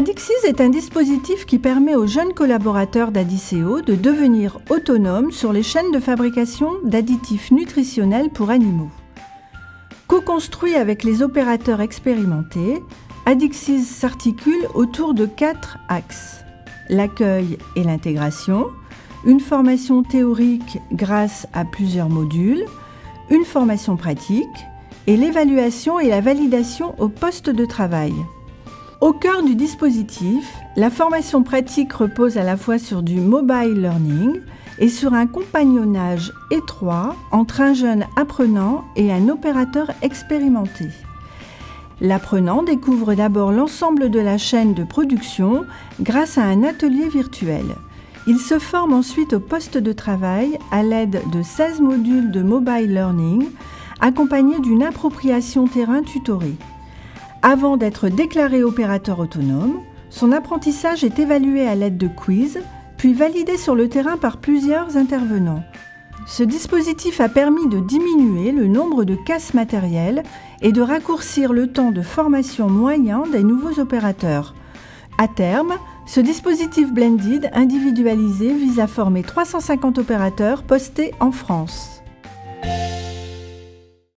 Adixis est un dispositif qui permet aux jeunes collaborateurs d'Adiceo de devenir autonomes sur les chaînes de fabrication d'additifs nutritionnels pour animaux. Co-construit avec les opérateurs expérimentés, Adixis s'articule autour de quatre axes. L'accueil et l'intégration, une formation théorique grâce à plusieurs modules, une formation pratique et l'évaluation et la validation au poste de travail. Au cœur du dispositif, la formation pratique repose à la fois sur du mobile learning et sur un compagnonnage étroit entre un jeune apprenant et un opérateur expérimenté. L'apprenant découvre d'abord l'ensemble de la chaîne de production grâce à un atelier virtuel. Il se forme ensuite au poste de travail à l'aide de 16 modules de mobile learning accompagnés d'une appropriation terrain tutorée. Avant d'être déclaré opérateur autonome, son apprentissage est évalué à l'aide de quiz, puis validé sur le terrain par plusieurs intervenants. Ce dispositif a permis de diminuer le nombre de casses matérielles et de raccourcir le temps de formation moyen des nouveaux opérateurs. À terme, ce dispositif blended individualisé vise à former 350 opérateurs postés en France.